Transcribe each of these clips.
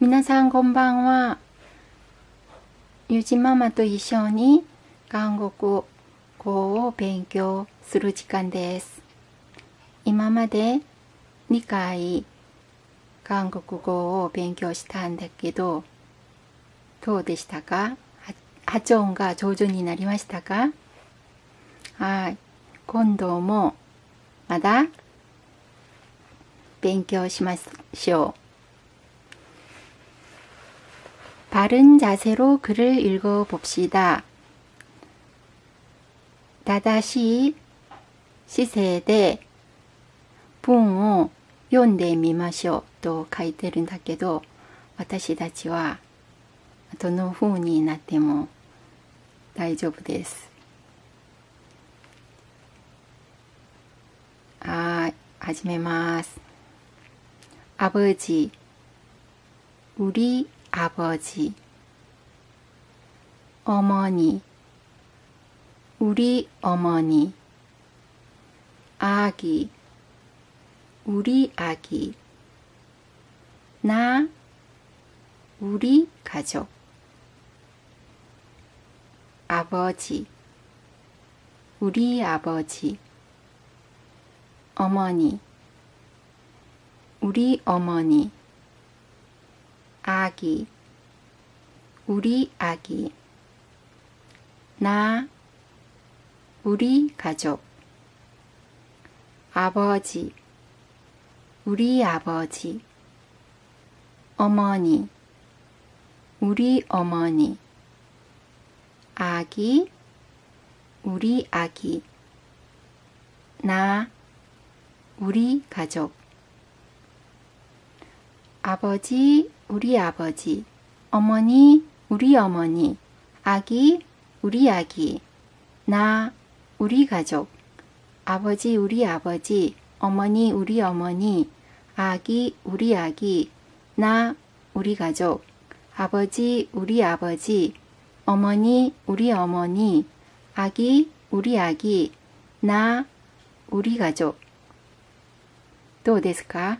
皆さんこんばんは。ゆじママと一緒に韓国語を勉強する時間です。今まで2回韓国語を勉強したんだけど、どうでしたか？発音が上手になりましたか？はい。今度もまだ勉強しましょう。 바른 자세로 글을 읽어 봅시다. 다다시 시세대 붕を 読んでみましょうと書いてるんだけど私たちはどの風になっても大丈夫です。はい、始めます。 아버지, 우리 아버지, 어머니, 우리 어머니, 아기, 우리 아기, 나, 우리 가족, 아버지, 우리 아버지, 어머니, 우리 어머니, 아기, 우리 아기, 나, 우리 가족, 아버지, 우리 아버지, 어머니, 우리 어머니, 아기, 우리 아기, 나, 우리 가족, 아버지, 우리 아버지, 어머니, 우리 어머니, 아기, 우리 아기, 나, 우리 가족, 아버지, 우리 아버지, 어머니, 우리 어머니, 아기, 우리 아기, 나, 우리 가족, 아버지, 우리 아버지, 어머니, 우리 어머니, 아기, 우리 아기, 나, 우리 가족. どうですか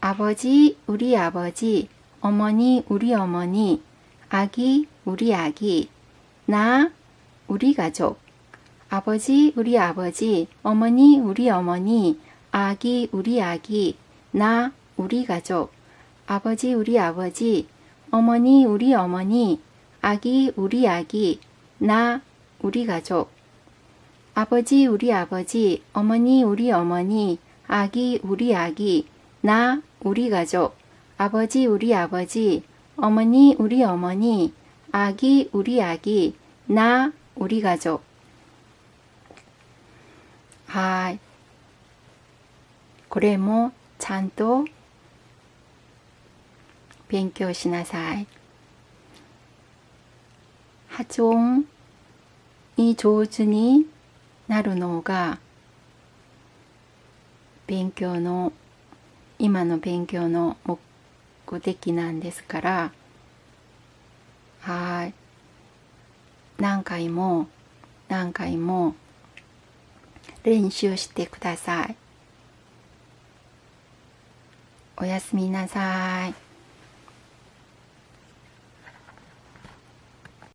아버지, 우리 아버지, 어머니, 우리 어머니, 아기, 우리 아기, 나, 우리 가족. 아버지, 우리 아버지, 어머니, 우리 어머니, 아기, 우리 아기, 나, 우리 가족. 아버지, 우리 아버지, 어머니, 우리 어머니, 아기, 우리 아기, 나, 우리 가족. 아버지, 우리 아버지, 어머니, 우리 어머니, 아기, 우리 아기, 나, 우리 가족, 아버지, 우리 아버지, 어머니, 우리 어머니, 아기, 우리 아기, 나, 우리 가족. はい。これもちゃんと勉強しなさい。発音に上手になるのが勉強の 今の勉強の目的なんですからはい。何回も何回も練習してください。おやすみなさい。